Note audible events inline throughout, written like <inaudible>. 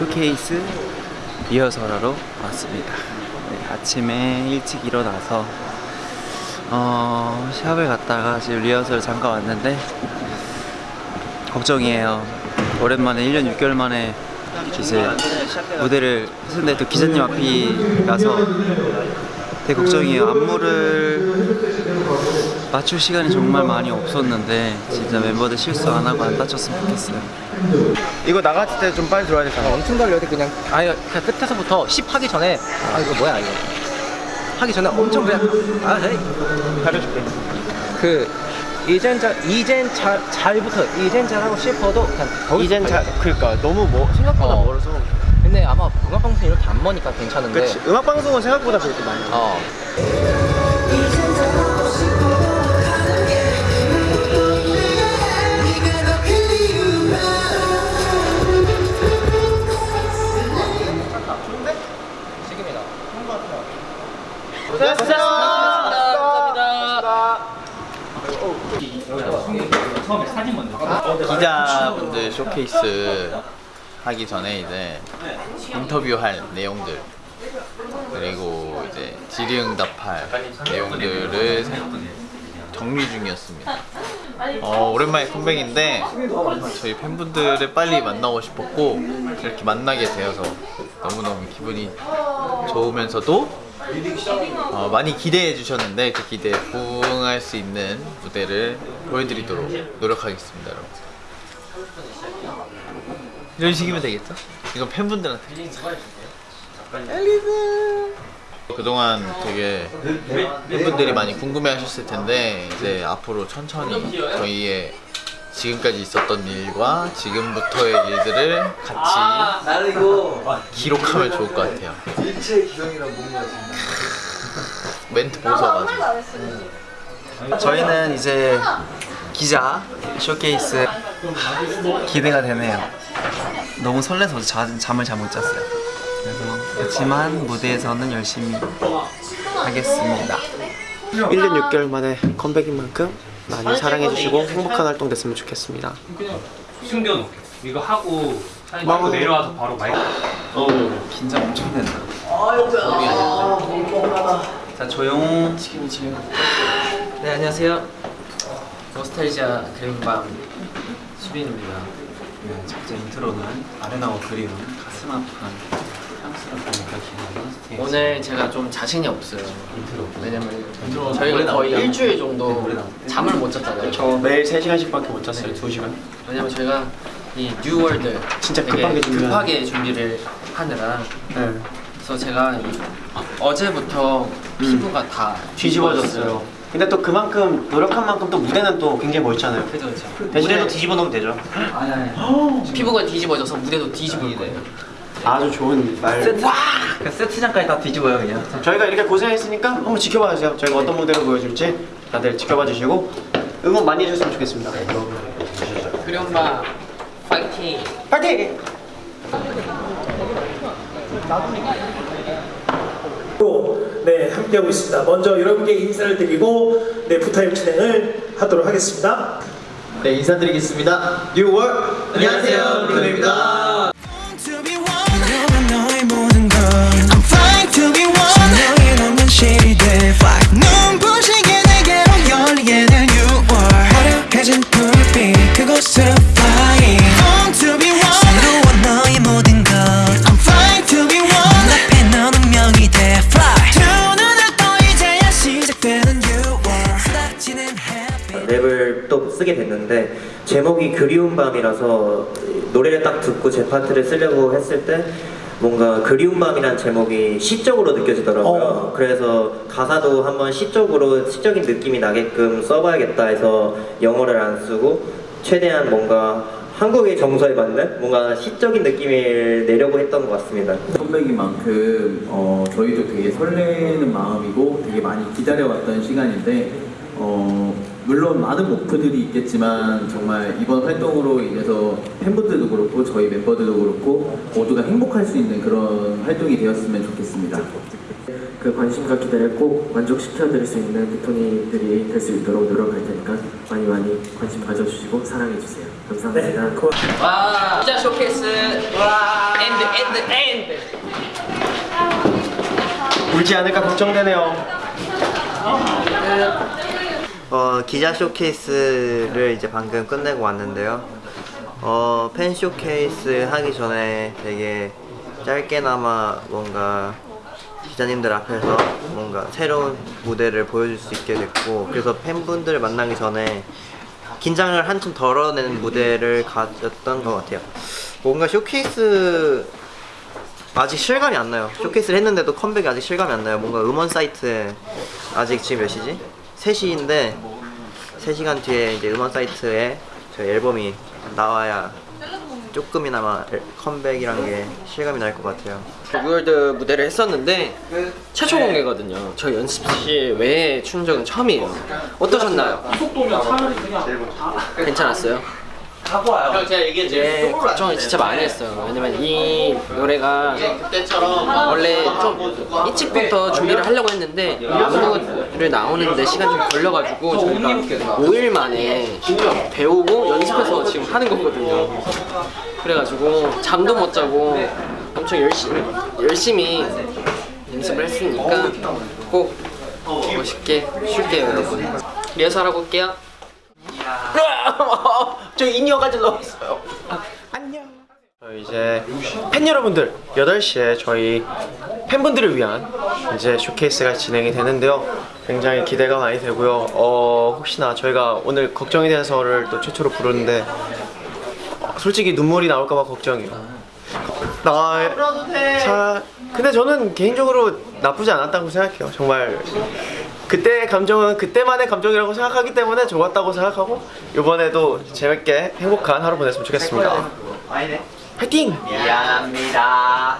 쇼케이스 리허설하러 왔습니다. 네, 아침에 일찍 일어나서 어, 샵을 갔다가 지금 리허설 잠깐 왔는데 걱정이에요. 오랜만에 1년 6개월 만에 이제 무대를 했는데 또 기자님 앞이 라서 되게 걱정이에요. 안무를 맞출 시간이 정말 많이 없었는데 진짜 멤버들 실수 안 하고 안 다쳤으면 좋겠어요. 이거 나갔을 때 좀 빨리 들어야 되잖아. 엄청 달려야 돼 그냥 아니 그냥 끝에서부터 10 하기 전에 아 이거 뭐야 이거 하기 전에 엄청 그냥 아 헤이 가려줄게. 그 이젠 잘 이젠 잘 잘부터 이젠 잘하고 싶어도 그냥 이젠 잘. 그러니까 너무 뭐 생각보다 어. 멀어서. 근데 아마 음악 방송 이렇게 안 머니까 괜찮은데 그렇지. 음악 방송은 생각보다 그렇게 많이. 어 기자분들 쇼케이스 하기 전에 이제 인터뷰할 내용들 그리고 이제 질의응답할 내용들을 정리 중이었습니다. 어, 오랜만에 컴백인데 저희 팬분들을 빨리 만나고 싶었고 이렇게 만나게 되어서 너무너무 기분이 좋으면서도 어, 많이 기대해 주셨는데 그 기대에 부응할 수 있는 무대를 보여드리도록 노력하겠습니다 여러분. 이런 식이면 되겠죠? 이건 팬분들한테. 앨리스! 그동안 되게 팬분들이 많이 궁금해 하셨을 텐데 이제 앞으로 천천히 저희의 지금까지 있었던 일과 지금부터의 일들을 같이 기록하면 좋을 것 같아요 <laughs> 멘트 보셔가지고 저희는 이제 기자 쇼케이스 기대가 되네요. 너무 설레서 자, 잠을 잘 못 잤어요. 그래서 그렇지만 무대에서는 열심히 하겠습니다. 1년 6개월 만에 컴백인 만큼 많이 사랑해주시고 행복한 활동 됐으면 좋겠습니다. 숨겨놓게. 이거 하고 사진 찍고 내려와서 바로 마이크 긴장 엄청 된다. 자 조용. 네 안녕하세요. 노스탈지아 그린밤 수빈입니다. 네, 첫째 인트로는 아레나와 그리운 가슴 아픈 오늘 제가 좀 자신이 없어요. 왜냐면 저희가 거의 나오죠? 일주일 정도 노래 나올 때? 잠을 못 잤잖아요. 저 매일 3시간씩밖에 못 잤어요. 2시간. 왜냐면 저희가 이 New World 진짜 급하게 급하게 준비를 하느라 네. 그래서 제가 이- 어제부터 피부가 다 뒤집어졌어요. 근데 또 그만큼 노력한 만큼 또 무대는 또 굉장히 멋있잖아요. 그죠 그죠. 대신에 뒤집어 놓으면 되죠. 아니 아니. 피부가 뒤집어져서 무대도 뒤집을 거예요. 아주 좋은 말. 세트, 그 세트장까지 다 뒤집어요 그냥. 저희가 이렇게 고생했으니까 한번 지켜봐 주세요. 저희가 어떤 무대를 보여줄지 다들 지켜봐 주시고 응원 많이 해주셨으면 좋겠습니다. 그림바 파이팅. 파이팅! 네, 함께하고 있습니다. 먼저 여러분께 인사를 드리고 네, 부타임 진행을 하도록 하겠습니다. 네 인사드리겠습니다 뉴월 안녕하세요 리코입니다 듣고 제 파트를 쓰려고 했을 때 뭔가 그리운 밤이란 제목이 시적으로 느껴지더라고요. 그래서 가사도 한번 시적으로 시적인 느낌이 나게끔 써봐야겠다 해서 영어를 안 쓰고 최대한 뭔가 한국의 정서에 맞는 뭔가 시적인 느낌을 내려고 했던 것 같습니다. 컴백인 만큼 어, 저희도 되게 설레는 마음이고 되게 많이 기다려왔던 시간인데 어, 물론 많은 목표들이 있겠지만 정말 이번 활동으로 인해서 팬분들도 그렇고 저희 멤버들도 그렇고 모두가 행복할 수 있는 그런 활동이 되었으면 좋겠습니다. 그 관심과 기대를 꼭 만족시켜드릴 수 있는 빅톤이들이 될 수 있도록 노력할 테니까 많이 많이 관심 가져주시고 사랑해주세요. 감사합니다. 네, 고- 와 진짜 쇼케이스 와 and and and 울지 않을까 걱정되네요. 어, 기자 쇼케이스를 이제 방금 끝내고 왔는데요. 어, 팬 쇼케이스 하기 전에 되게 짧게나마 뭔가 기자님들 앞에서 뭔가 새로운 무대를 보여줄 수 있게 됐고 그래서 팬분들을 만나기 전에 긴장을 한참 덜어내는 무대를 가졌던 것 같아요. 뭔가 쇼케이스 아직 실감이 안 나요. 쇼케이스를 했는데도 컴백이 아직 실감이 안 나요. 뭔가 음원 사이트에 아직 지금 몇 시지? 3시인데 3시간 뒤에 이제 음원 사이트에 저희 앨범이 나와야 조금이나마 앨- 컴백이란 게 실감이 날 것 같아요. 월드 무대를 했었는데 최초 공개거든요. 저희 연습실 외에 추는 적은 처음이에요. 어떠셨나요? 괜찮았어요? 형 제가 얘기했죠. 걱정을 진짜 많이 했어요. 왜냐면 이 노래가 원래 좀 일찍부터 준비를 하려고 했는데 안무를 나오는데 시간 좀 걸려가지고 저희가 5일 만에 배우고 연습해서 지금 하는 거거든요. 그래가지고 잠도 못 자고 엄청 열심히 열심히 연습을 했으니까 꼭 멋있게 쉴게요 여러분. 리허설 하고 올게요. <laughs> 저 인이어까지 넣었어요. 저희 이제 팬 여러분들 8시에 저희 팬분들을 위한 이제 쇼케이스가 진행이 되는데요. 굉장히 기대가 많이 되고요. 어 혹시나 저희가 오늘 걱정이 돼서를 또 최초로 부르는데 어, 솔직히 눈물이 나올까봐 걱정이에요. 나 자, 근데 저는 개인적으로 나쁘지 않았다고 생각해요. 정말 그때의 감정은 그때만의 감정이라고 생각하기 때문에 좋았다고 생각하고 이번에도 재밌게 행복한 하루 보냈으면 좋겠습니다 화이팅! 미안합니다.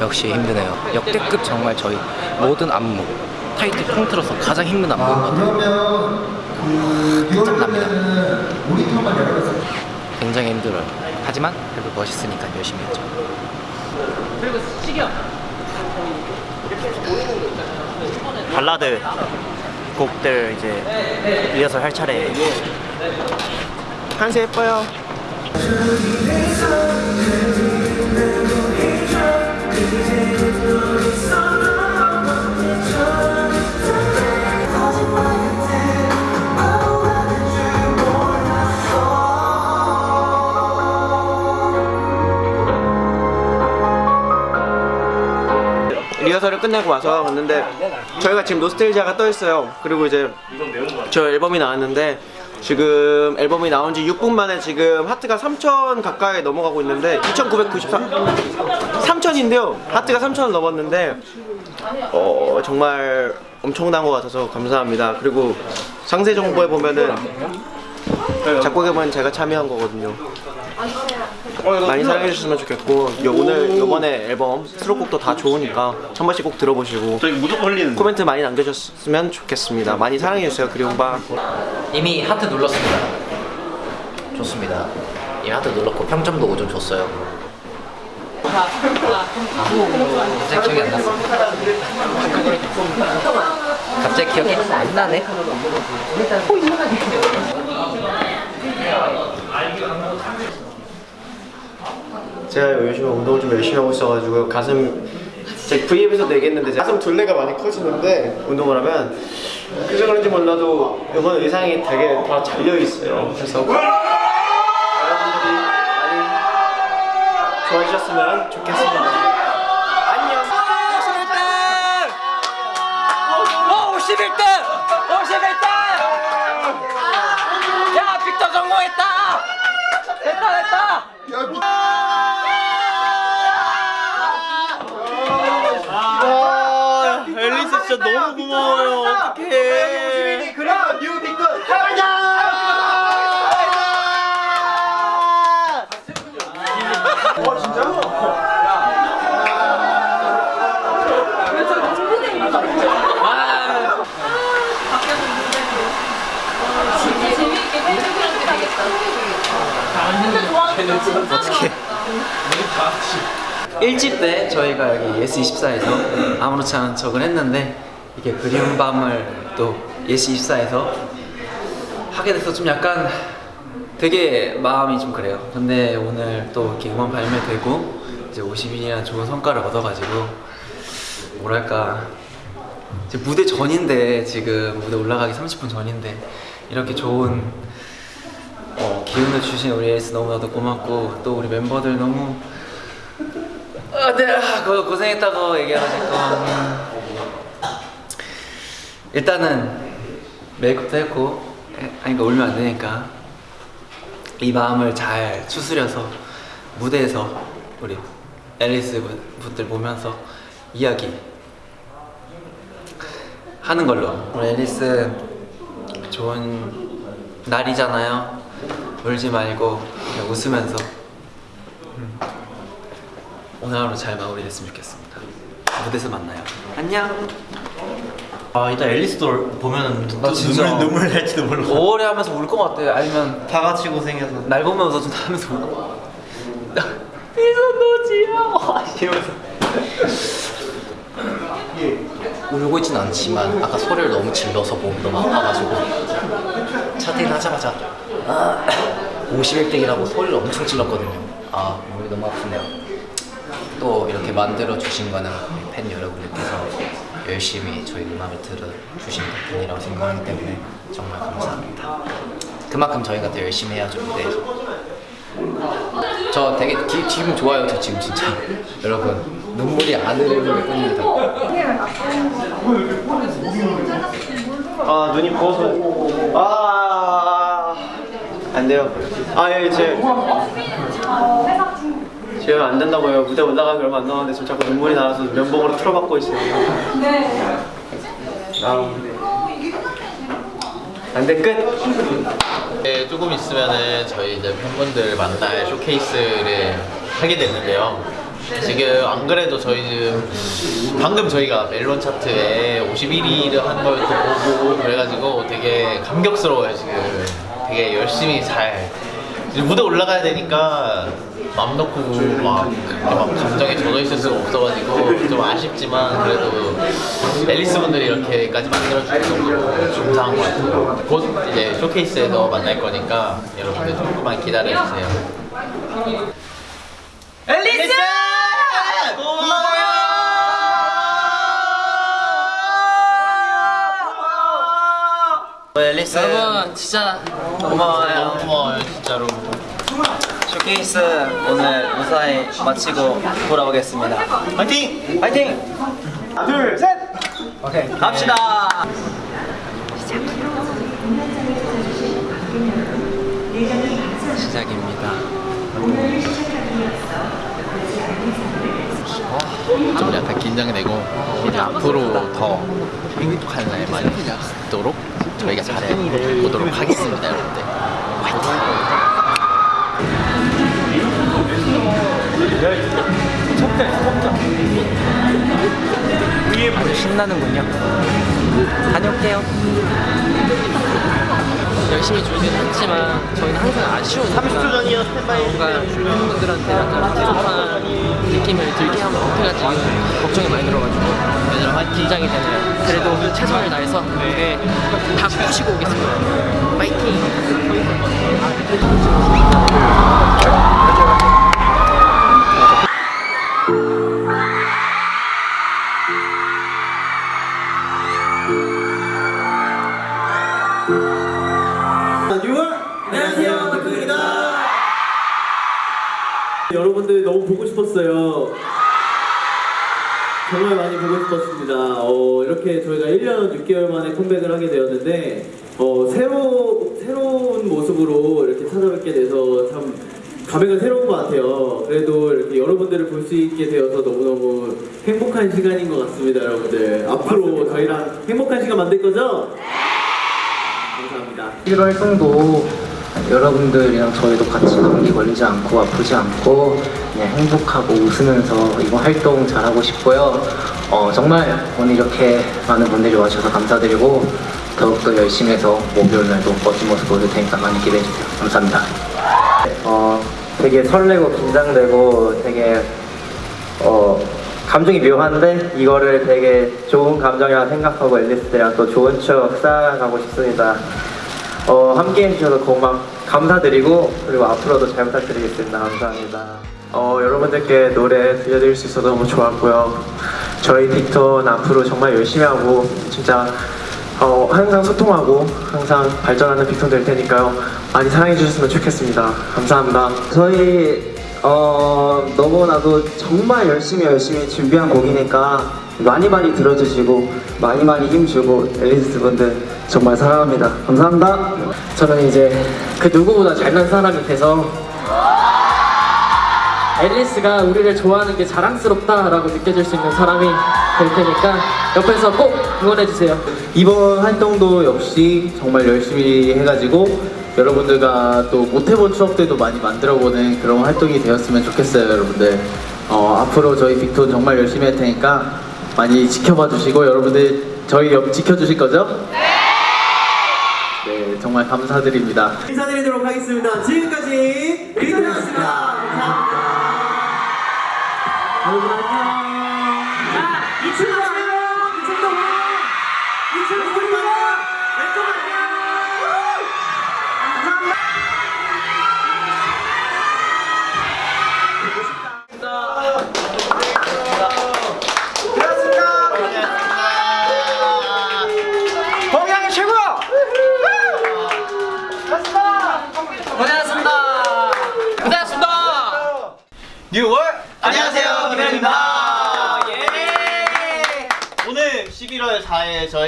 역시 힘드네요. 역대급 정말 저희 모든 안무 타이틀 통틀어서 가장 힘든 안무인 것 같아요. 긴장납니다. 굉장히 힘들어요. 하지만 그래도 멋있으니까 열심히 했죠. 발라드 곡들 이제 리허설 할 차례. 한세 예뻐요 리허설을 끝내고 와서 봤는데 저희가 지금 노스텔지아가 떠 있어요. 그리고 이제 저 앨범이 나왔는데 지금 앨범이 나온 지 6분 만에 지금 하트가 3천 가까이 넘어가고 있는데 2,993 3천인데요. 하트가 3천을 넘었는데 어 정말 엄청난 것 같아서 감사합니다. 그리고 상세 정보에 보면은 작곡에 보면 제가 참여한 거거든요. 많이 사랑해 주셨으면 좋겠고 요, 오늘 요번에 앨범 수록곡도 다 좋으니까 한 번씩 꼭 들어보시고 저희 무조건 흘리는 코멘트 많이 남겨주셨으면 좋겠습니다. 많이 사랑해 주세요. 그리운 바 이미 하트 눌렀습니다. 좋습니다. 이미 하트 눌렀고 평점도 5점 줬어요. 갑자기 기억이 안 났어. 갑자기 기억이 안 나네. 제가 요즘에 운동을 좀 열심히 하고 있어가지고 가슴 제 V앱에서도 얘기했는데 가슴 둘레가 많이 커지는데 운동을 하면 그래서 그런지 몰라도 이번 의상이 되게 다 잘려 있어요. 그래서 여러분들이 많이 좋아해주셨으면 좋겠습니다. 고마워요 어떡해. 그래프 뉴 빅급 가자! 와 진짜? 어떻게 1집 때 저희가 여기 예스24에서 아무렇지 않은 척을 했는데 이게 그리운 밤을 또 예스24에서 하게 돼서 좀 약간 되게 마음이 좀 그래요. 근데 오늘 또 이렇게 음원 발매되고 이제 50일이나 좋은 성과를 얻어가지고 뭐랄까 이제 무대 전인데 지금 무대 올라가기 30분 전인데 이렇게 좋은 어, 기운을 주신 우리 앨리스 너무나도 고맙고 또 우리 멤버들 너무 아, 네, 아, 고, 고생했다고 얘기하니까 음, 일단은 메이크업도 했고 그러니까 울면 안 되니까 이 마음을 잘 추스려서 무대에서 우리 앨리스 분- 분들 보면서 이야기 하는 걸로. 우리 앨리스 좋은 날이잖아요. 울지 말고 웃으면서 음, 오늘 하루 잘 마무리됐으면 좋겠습니다. 무대에서 만나요. 안녕 아 이따 앨리스도 보면은 나 진짜 눈물 눈물 날지도 몰라. 5월에 하면서 울 것 같아. 아니면 다 같이 고생해서. 날 보면서 좀 하면서 울것 같아. 이선도지야 이러면서. 울고 있진 않지만 아까 소리를 너무 질러서 몸이 너무 아파가지고 차트인 하자마자 아, 51등이라고 소리를 엄청 질렀거든요. 아 몸이 너무 아프네요. 또 이렇게 만들어 주신 거는 팬 여러분들께서 열심히 저희 음악을 들어주신 덕분이라고 생각하기 때문에 정말 감사합니다. 그만큼 저희가 더 열심히 해야죠 무대에서 저 되게 기, 기분 좋아요 저 지금 진짜. <laughs> 여러분 눈물이 안 흐르는 게 뿐입니다. 아 눈이 부어서. 아 안 돼요. 아예제 지금 안 된다고요. 무대 올라가기 얼마 안 남았는데 지금 자꾸 눈물이 나와서 면봉으로 틀어박고 있어요. 아 안돼 끝. 네, 조금 있으면은 저희 이제 팬분들 만날 쇼케이스를 하게 됐는데요. 지금 안 그래도 저희 지금 방금 저희가 멜론 차트에 51위를 한 걸 또 보고 그래가지고 되게 감격스러워요 지금. 되게 열심히 잘 이제 무대 올라가야 되니까 맘 놓고 막, 막 감정에 젖어 있을 수가 없어가지고 좀 아쉽지만 그래도 앨리스 분들이 이렇게까지 만들어주는 정도로 감사한 것 같아요. 곧 이제 쇼케이스에서 만날 거니까 여러분들 조금만 기다려주세요. 앨리스! 앨리스 여러분 진짜 고마워요. 고마워요 진짜로. 쇼케이스 오늘 무사히 마치고 돌아오겠습니다. 파이팅! 파이팅! 하나 둘셋! 오케이. 갑시다. 시작입니다. 좀 약간 긴장되고 이제 앞으로 더 행복한 날 많이 있도록 저희가 잘해 보도록 하겠습니다 여러분들. 아주 신나는군요. 다녀올게요 열심히 준비는 했지만 저희는 항상 아쉬운 30초 전이요 스탠바이. 뭔가 팬분들한테 약간 부족한 느낌을 들게 하면 어떡하지 걱정이 많이 들어가지고 긴장이 되네요. 그래도 최선을 다해서 무대 다 부시고 오겠습니다. 파이팅! 안녕 여러분들 너무 보고 싶었어요. 정말 많이 보고 싶었습니다. 어, 이렇게 저희가 1년 6개월 만에 컴백을 하게 되었는데 어, 새로, 새로운 모습으로 이렇게 찾아뵙게 돼서 참 감회가 새로운 것 같아요. 그래도 이렇게 여러분들을 볼 수 있게 되어서 너무너무 행복한 시간인 것 같습니다, 여러분들. 앞으로 저희랑 행복한 시간 만들 거죠? 감사합니다. 1월 활동도 여러분들이랑 저희도 같이 감기 걸리지 않고 아프지 않고 그냥 행복하고 웃으면서 이번 활동 잘하고 싶고요. 어, 정말 오늘 이렇게 많은 분들이 와주셔서 감사드리고 더욱더 열심히 해서 목요일 날도 멋진 모습 보여줄 테니까 많이 기대해주세요. 감사합니다. 어, 되게 설레고 긴장되고 되게 어 감정이 묘한데 이거를 되게 좋은 감정이라 생각하고 앨리스들이랑 또 좋은 추억 쌓아가고 싶습니다. 어, 함께 해 주셔서 고막 감사드리고 그리고 앞으로도 잘 부탁드리겠습니다. 감사합니다. 어, 여러분들께 노래 들려드릴 수 있어서 너무 좋았고요. 저희 빅톤 앞으로 정말 열심히 하고 진짜 어, 항상 소통하고 항상 발전하는 빅톤 될 테니까요. 많이 사랑해 주셨으면 좋겠습니다. 감사합니다. 저희 어, 너무나도 정말 열심히 열심히 준비한 곡이니까 많이 많이 들어주시고 많이 많이 힘주고 앨리스 분들 정말 사랑합니다. 감사합니다. 저는 이제 그 누구보다 잘난 사람이 돼서 앨리스가 우리를 좋아하는 게 자랑스럽다라고 느껴질 수 있는 사람이 될 테니까 옆에서 꼭 응원해주세요. 이번 활동도 역시 정말 열심히 해가지고 여러분들과 또 못해본 추억들도 많이 만들어보는 그런 활동이 되었으면 좋겠어요 여러분들 어, 앞으로 저희 빅톤 정말 열심히 할 테니까 많이 지켜봐 주시고 여러분들 저희 옆 지켜주실 거죠? 네 정말 감사드립니다 인사드리도록 하겠습니다. 지금까지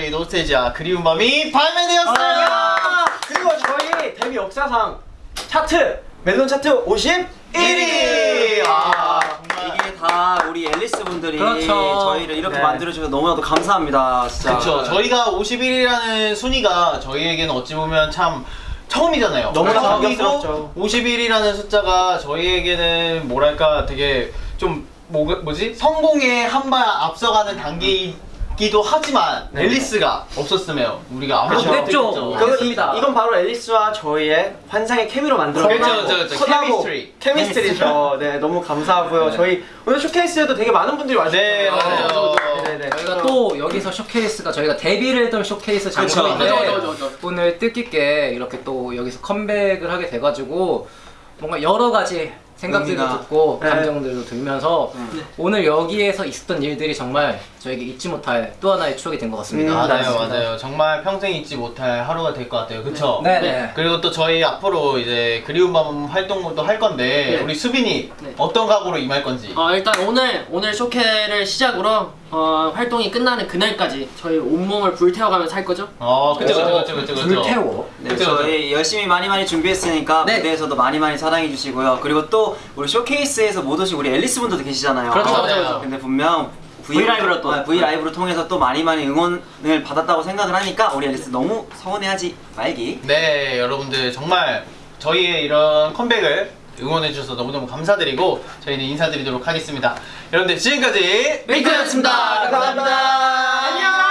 저희 노스테지아 그리운 밤이 발매되었어요. 그리고 저희 데뷔 역사상 차트 멜론 차트 51위. 아, 이게 다 우리 앨리스 분들이 그렇죠. 저희를 이렇게 네. 만들어주셔서 너무나도 감사합니다. 진짜. 그렇죠. 저희가 51이라는 순위가 저희에게는 어찌 보면 참 처음이잖아요. 너무나 감격스럽죠. 51이라는 숫자가 저희에게는 뭐랄까 되게 좀 뭐, 뭐지? 성공에 한 발 앞서가는 단계 이기도 하지만 앨리스가 없었으면 우리가 아무것도 그렇죠. 못했죠. 그거 이, 맞습니다. 이건 바로 앨리스와 저희의 환상의 케미로 만들어 그렇죠, 그렇죠, 그렇죠. chemistry. chemistry죠. 네, 너무 감사하고요. 네. 저희 오늘 쇼케이스에도 되게 많은 분들이 와주셨어요. 네, 맞아요. 네네네. 저희가 또 여기서 쇼케이스가 저희가 데뷔를 했던 쇼케이스. 장소인데. 오늘 뜻깊게 이렇게 또 여기서 컴백을 하게 돼가지고 뭔가 여러 가지 생각들도. 듣고 네. 감정들도 들면서 오늘 여기에서 있었던 일들이 정말 저에게 잊지 못할 또 하나의 추억이 된 것 같습니다. 음, 맞아요, 맞습니다. 맞아요. 정말 평생 잊지 못할 하루가 될 것 같아요. 그쵸? 네, 네. 그리고 또 저희 앞으로 이제 그리운 밤 활동도 할 건데 네. 우리 수빈이 네. 어떤 각오로 임할 건지. 어, 일단 오늘 오늘 쇼케를 시작으로 어, 활동이 끝나는 그날까지 저희 온몸을 불태워가면서 할 거죠? 어, 그쵸, 그쵸, 그쵸, 그쵸, 그쵸. 불태워. 네, 그쵸, 그쵸. 저희 열심히 많이 많이 준비했으니까 네. 무대에서도 많이 많이 사랑해 주시고요. 그리고 또 우리 쇼케이스에서 못 오신 우리 앨리스 분들도 계시잖아요. 그렇죠, 그렇죠, 그렇죠. 근데 분명 V 라이브로 또. 아, V 라이브로 통해서 또 많이 많이 응원을 받았다고 생각을 하니까 우리 앨리스 너무 서운해하지 말기. 네, 여러분들 정말 저희의 이런 컴백을 응원해 주셔서 너무너무 감사드리고 저희는 인사드리도록 하겠습니다. 여러분들 지금까지 빅톤이었습니다. 감사합니다. 안녕.